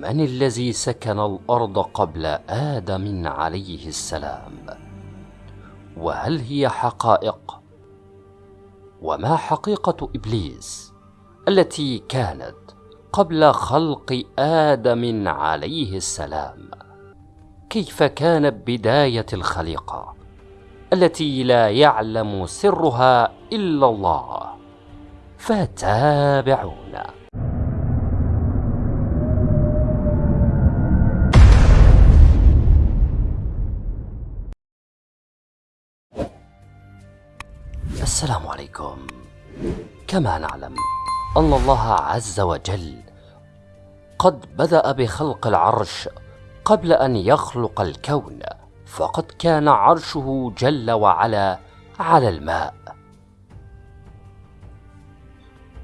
من الذي سكن الأرض قبل آدم عليه السلام؟ وهل هي حقائق؟ وما حقيقة إبليس التي كانت قبل خلق آدم عليه السلام؟ كيف كانت بداية الخليقة التي لا يعلم سرها إلا الله؟ فتابعونا السلام عليكم. كما نعلم أن الله عز وجل قد بدأ بخلق العرش قبل أن يخلق الكون فقد كان عرشه جل وعلا على الماء.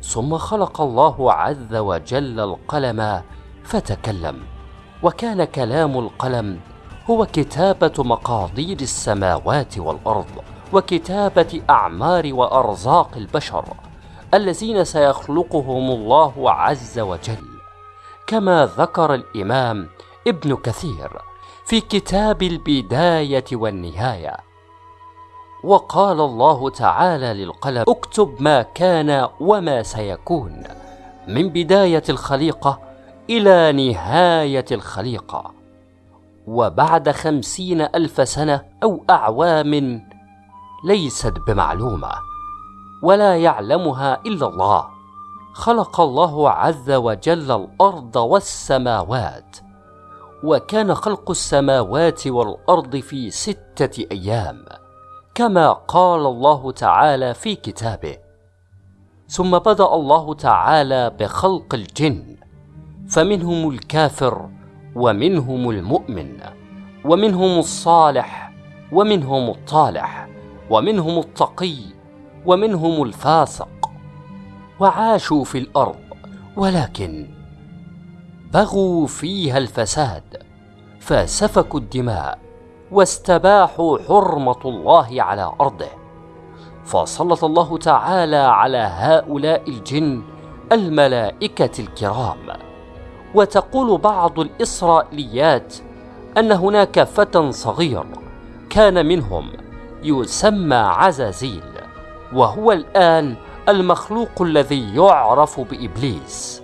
ثم خلق الله عز وجل القلم فتكلم وكان كلام القلم هو كتابة مقادير السماوات والأرض. وكتابة أعمار وأرزاق البشر الذين سيخلقهم الله عز وجل. كما ذكر الإمام ابن كثير في كتاب البداية والنهاية. وقال الله تعالى للقلم اكتب ما كان وما سيكون من بداية الخليقة إلى نهاية الخليقة. وبعد خمسين ألف سنة أو أعوام ليست بمعلومة ولا يعلمها إلا الله. خلق الله عز وجل الأرض والسماوات وكان خلق السماوات والأرض في ستة أيام كما قال الله تعالى في كتابه. ثم بدأ الله تعالى بخلق الجن فمنهم الكافر ومنهم المؤمن ومنهم الصالح ومنهم الطالح. ومنهم التقي ومنهم الفاسق وعاشوا في الأرض ولكن بغوا فيها الفساد فسفكوا الدماء واستباحوا حرمة الله على أرضه. فسلط الله تعالى على هؤلاء الجن الملائكة الكرام. وتقول بعض الإسرائيليات أن هناك فتى صغير كان منهم يسمى عزازيل وهو الآن المخلوق الذي يعرف بإبليس.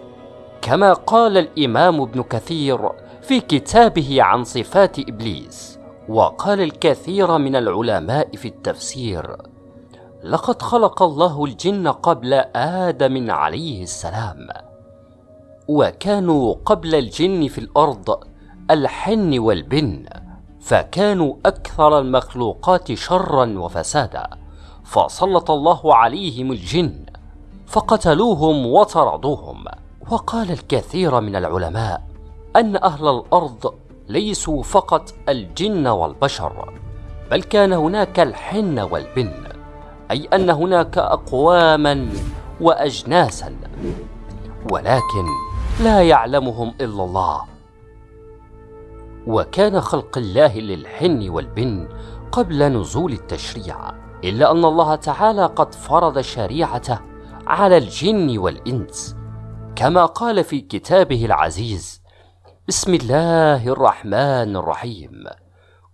كما قال الإمام ابن كثير في كتابه عن صفات إبليس وقال الكثير من العلماء في التفسير لقد خلق الله الجن قبل آدم عليه السلام وكانوا قبل الجن في الأرض الحن والبن فكانوا أكثر المخلوقات شرا وفسادا فسلط الله عليهم الجن فقتلوهم وطردوهم. وقال الكثير من العلماء أن أهل الأرض ليسوا فقط الجن والبشر بل كان هناك الحن والبن أي أن هناك أقواما وأجناسا. ولكن لا يعلمهم إلا الله. وكان خلق الله للحن والبن قبل نزول التشريع إلا أن الله تعالى قد فرض شريعته على الجن والإنس. كما قال في كتابه العزيز بسم الله الرحمن الرحيم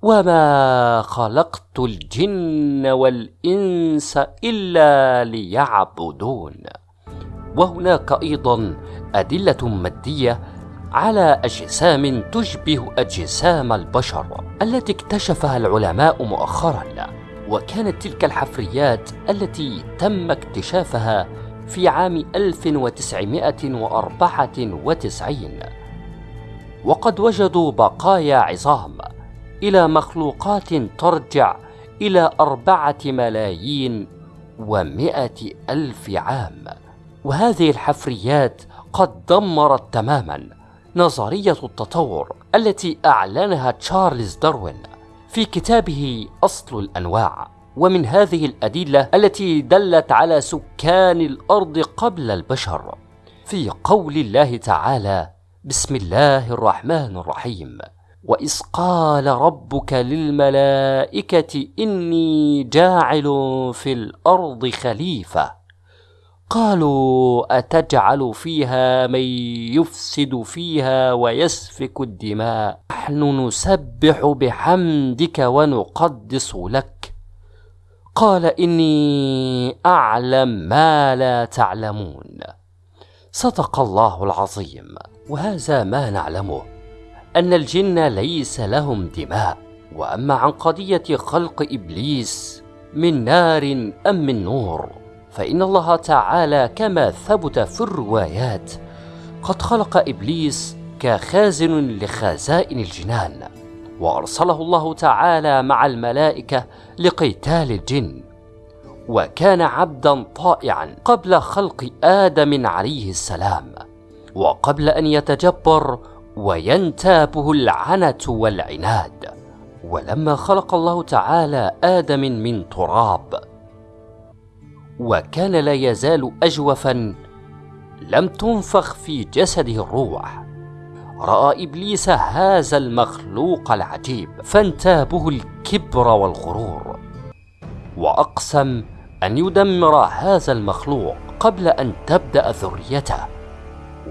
وما خلقت الجن والإنس إلا ليعبدون. وهناك أيضا أدلة مادية على أجسام تشبه أجسام البشر التي اكتشفها العلماء مؤخرا وكانت تلك الحفريات التي تم اكتشافها في عام 1994 وقد وجدوا بقايا عظام إلى مخلوقات ترجع إلى أربعة ملايين ومائة ألف عام. وهذه الحفريات قد دمرت تماما نظرية التطور التي أعلنها تشارلز داروين في كتابه أصل الأنواع ومن هذه الأدلة التي دلت على سكان الأرض قبل البشر في قول الله تعالى بسم الله الرحمن الرحيم وإذ قال ربك للملائكة إني جاعل في الأرض خليفة قالوا أتجعل فيها من يفسد فيها ويسفك الدماء؟ نحن نسبح بحمدك ونقدس لك. قال إني أعلم ما لا تعلمون. صدق الله العظيم. وهذا ما نعلمه أن الجن ليس لهم دماء. وأما عن قضية خلق إبليس من نار أم من نور؟ فإن الله تعالى كما ثبت في الروايات قد خلق إبليس كخازن لخزائن الجنان وأرسله الله تعالى مع الملائكة لقتال الجن وكان عبدا طائعا قبل خلق آدم عليه السلام وقبل أن يتجبر وينتابه العنت والعناد ولما خلق الله تعالى آدم من تراب وكان لا يزال اجوفا لم تنفخ في جسده الروح. رأى إبليس هذا المخلوق العجيب فانتابه الكبر والغرور. وأقسم أن يدمر هذا المخلوق قبل أن تبدأ ذريته.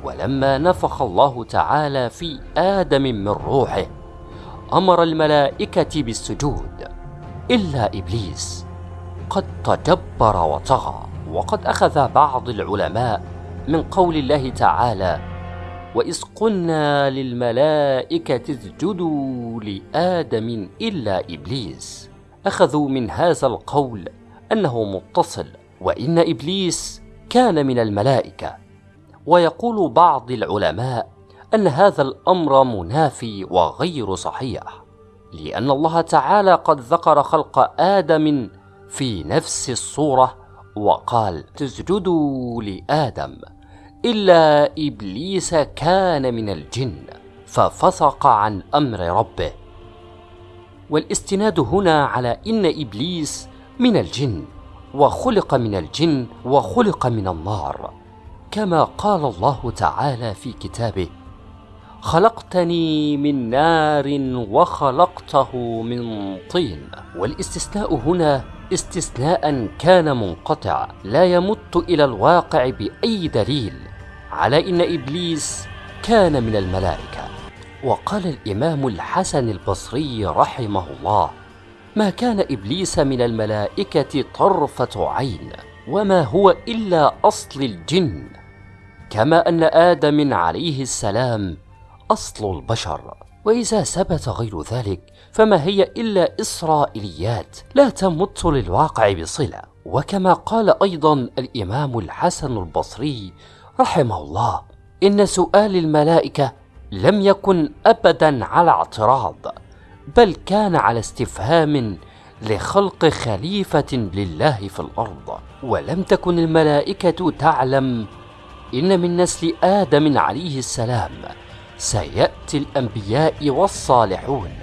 ولما نفخ الله تعالى في آدم من روحه أمر الملائكة بالسجود إلا إبليس. قد تجبر وطغى وقد أخذ بعض العلماء من قول الله تعالى وإذ قلنا للملائكة اسجدوا لآدم إلا إبليس أخذوا من هذا القول أنه متصل وإن إبليس كان من الملائكة. ويقول بعض العلماء أن هذا الأمر منافي وغير صحيح لأن الله تعالى قد ذكر خلق آدم في نفس الصورة وقال تسجدوا لآدم إلا إبليس كان من الجن ففسق عن أمر ربه. والاستناد هنا على إن إبليس من الجن وخلق من الجن وخلق من النار. كما قال الله تعالى في كتابه خلقتني من نار وخلقته من طين. والاستثناء هنا استثناء كان منقطع لا يمت إلى الواقع بأي دليل على إن إبليس كان من الملائكة. وقال الإمام الحسن البصري رحمه الله ما كان إبليس من الملائكة طرفة عين وما هو إلا أصل الجن كما أن آدم عليه السلام أصل البشر. وإذا ثبت غير ذلك فما هي إلا إسرائيليات لا تمت للواقع بصلة. وكما قال أيضا الإمام الحسن البصري رحمه الله إن سؤال الملائكة لم يكن ابدا على اعتراض بل كان على استفهام لخلق خليفة لله في الأرض. ولم تكن الملائكة تعلم إن من نسل آدم عليه السلام سيأتي الأنبياء والصالحون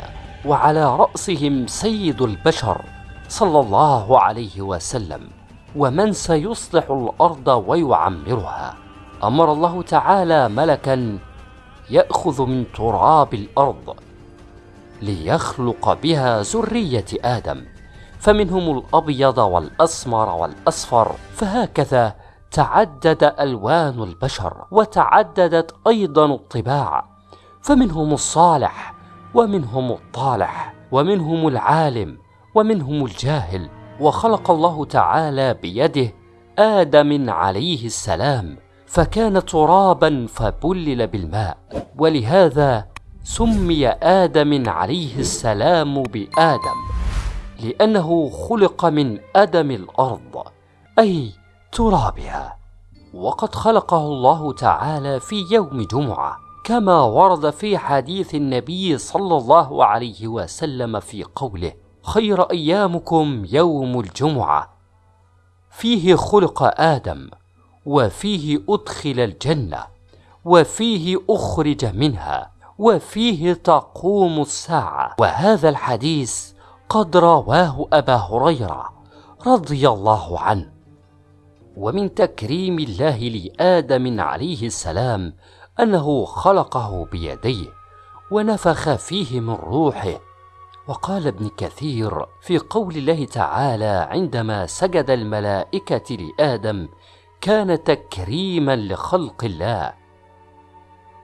وعلى رأسهم سيد البشر صلى الله عليه وسلم ومن سيصلح الأرض ويعمرها. أمر الله تعالى ملكا يأخذ من تراب الأرض ليخلق بها ذرية آدم فمنهم الأبيض والأسمر والأصفر. فهكذا تعدد ألوان البشر وتعددت أيضا الطباع. فمنهم الصالح ومنهم الطالح ومنهم العالم ومنهم الجاهل. وخلق الله تعالى بيده آدم عليه السلام فكان ترابا فبلل بالماء. ولهذا سمي آدم عليه السلام بآدم لأنه خلق من أدم الأرض أي ترابها. وقد خلقه الله تعالى في يوم جمعة. كما ورد في حديث النبي صلى الله عليه وسلم في قوله خير أيامكم يوم الجمعة فيه خلق آدم وفيه أدخل الجنة وفيه أخرج منها وفيه تقوم الساعة. وهذا الحديث قد رواه أبا هريرة رضي الله عنه. ومن تكريم الله لآدم عليه السلام أنه خلقه بيديه ونفخ فيه من روحه. وقال ابن كثير في قول الله تعالى عندما سجد الملائكة لآدم كان تكريما لخلق الله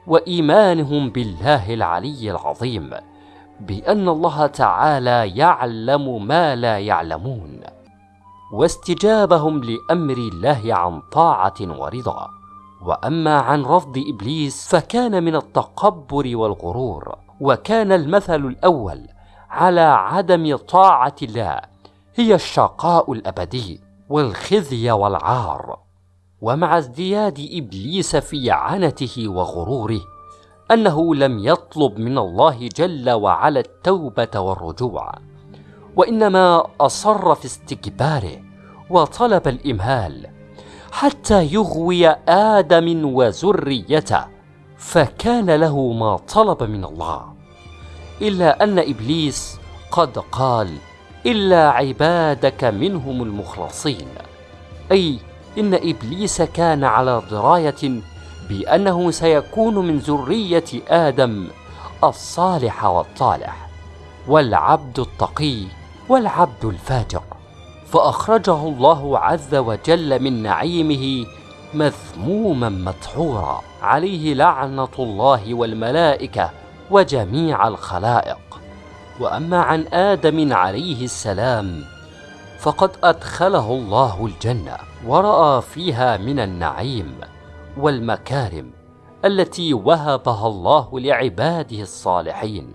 وإيمانهم بالله العلي العظيم بأن الله تعالى يعلم ما لا يعلمون واستجابهم لأمر الله عن طاعة ورضا. وأما عن رفض إبليس فكان من التقبر والغرور وكان المثل الأول على عدم طاعة الله هي الشقاء الأبدي والخزي والعار. ومع ازدياد إبليس في عنته وغروره أنه لم يطلب من الله جل وعلا التوبة والرجوع وإنما أصر في استكباره وطلب الإمهال حتى يغوي آدم وذريته فكان له ما طلب من الله. إلا أن إبليس قد قال إلا عبادك منهم المخلصين. أي إن إبليس كان على دراية بأنه سيكون من ذرية آدم الصالح والطالح والعبد التقي والعبد الفاجر. فأخرجه الله عز وجل من نعيمه مذموما مدحورا. عليه لعنة الله والملائكة وجميع الخلائق. وأما عن آدم عليه السلام فقد أدخله الله الجنة ورأى فيها من النعيم والمكارم التي وهبها الله لعباده الصالحين.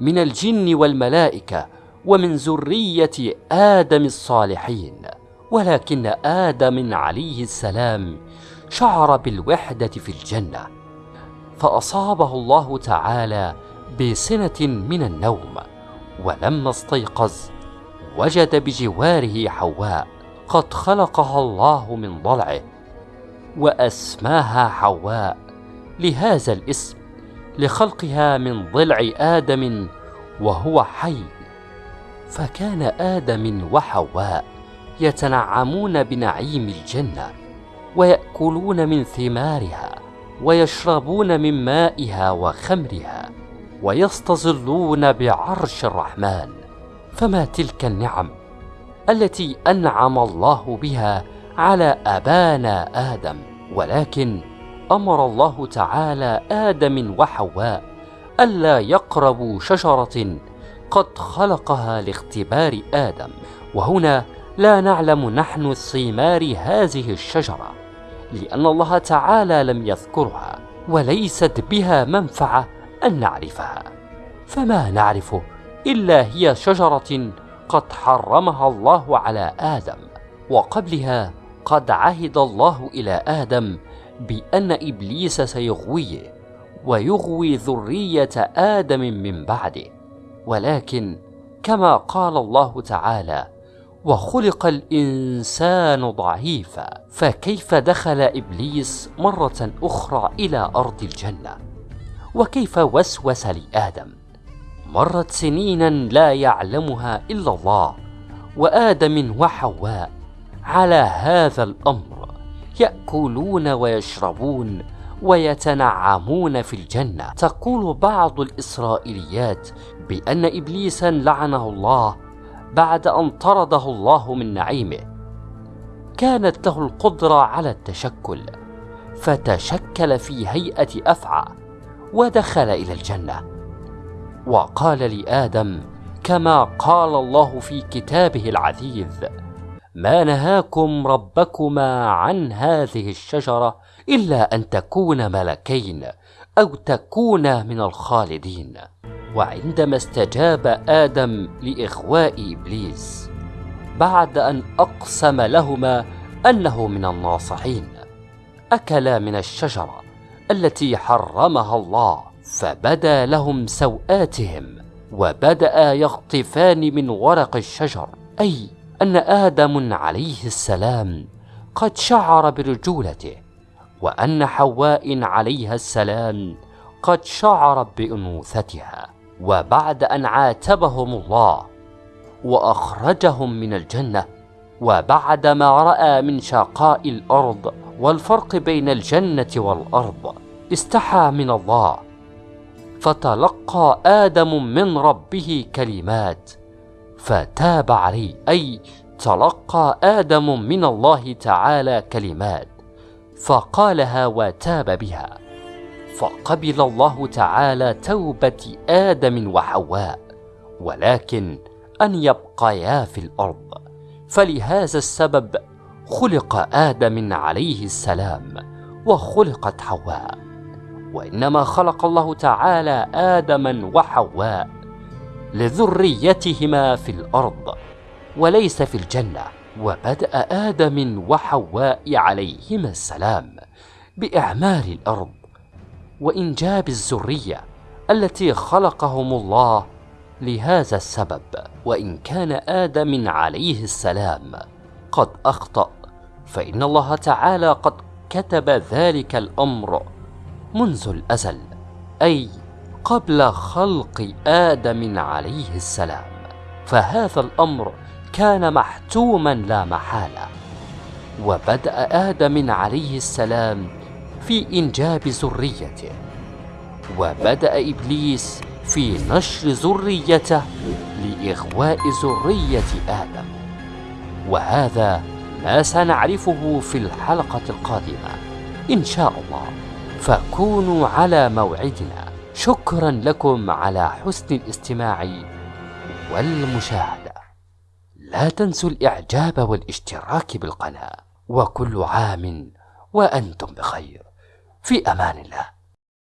من الجن والملائكة ومن ذرية آدم الصالحين ولكن آدم عليه السلام شعر بالوحدة في الجنة فأصابه الله تعالى بسنة من النوم ولما استيقظ وجد بجواره حواء قد خلقها الله من ضلعه وأسماها حواء لهذا الاسم لخلقها من ضلع آدم وهو حي فكان آدم وحواء يتنعمون بنعيم الجنة ويأكلون من ثمارها ويشربون من مائها وخمرها ويستظلون بعرش الرحمن. فما تلك النعم التي أنعم الله بها على أبانا آدم ولكن أمر الله تعالى آدم وحواء ألا يقربوا شجرة قد خلقها لاختبار آدم. وهنا لا نعلم نحن ثمار هذه الشجرة لأن الله تعالى لم يذكرها وليست بها منفعة أن نعرفها. فما نعرفه إلا هي شجرة قد حرمها الله على آدم وقبلها قد عهد الله إلى آدم بأن إبليس سيغويه ويغوي ذرية آدم من بعده. ولكن كما قال الله تعالى وخلق الإنسان ضعيفا فكيف دخل إبليس مرة أخرى إلى أرض الجنة؟ وكيف وسوس لآدم؟ مرت سنينا لا يعلمها إلا الله وآدم وحواء على هذا الأمر يأكلون ويشربون ويتنعمون في الجنة. تقول بعض الإسرائيليات بأن ابليسا لعنه الله بعد أن طرده الله من نعيمه. كانت له القدرة على التشكل فتشكل في هيئة أفعى ودخل إلى الجنة. وقال لآدم كما قال الله في كتابه العزيز ما نهاكم ربكما عن هذه الشجرة إلا أن تكونا ملكين أو تكونا من الخالدين. وعندما استجاب آدم لاغواء إبليس بعد أن أقسم لهما أنه من الناصحين أكلا من الشجرة التي حرمها الله فبدا لهم سوآتهم وبدأ يخطفان من ورق الشجر أي أن آدم عليه السلام قد شعر برجولته وأن حواء عليها السلام قد شعرت بأنوثتها وبعد أن عاتبهم الله وأخرجهم من الجنة وبعد ما رأى من شقاء الأرض والفرق بين الجنة والأرض استحى من الله فتلقى آدم من ربه كلمات فتاب عليه أي تلقى آدم من الله تعالى كلمات فقالها وتاب بها. فقبل الله تعالى توبة آدم وحواء ولكن أن يبقيا في الأرض. فلهذا السبب خلق آدم عليه السلام وخلقت حواء. وإنما خلق الله تعالى آدما وحواء لذريتهما في الأرض وليس في الجنة. وبدأ آدم وحواء عليهما السلام بأعمار الأرض وإنجاب الذرية التي خلقهم الله لهذا السبب. وإن كان آدم عليه السلام قد أخطأ فإن الله تعالى قد كتب ذلك الأمر منذ الأزل أي قبل خلق آدم عليه السلام فهذا الأمر كان محتوما لا محالة. وبدأ آدم عليه السلام في إنجاب ذريته. وبدأ إبليس في نشر ذريته لإغواء ذرية آدم. وهذا ما سنعرفه في الحلقة القادمة إن شاء الله. فكونوا على موعدنا. شكرا لكم على حسن الاستماع والمشاهدة. لا تنسوا الإعجاب والاشتراك بالقناة وكل عام وأنتم بخير. في أمان الله.